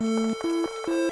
Música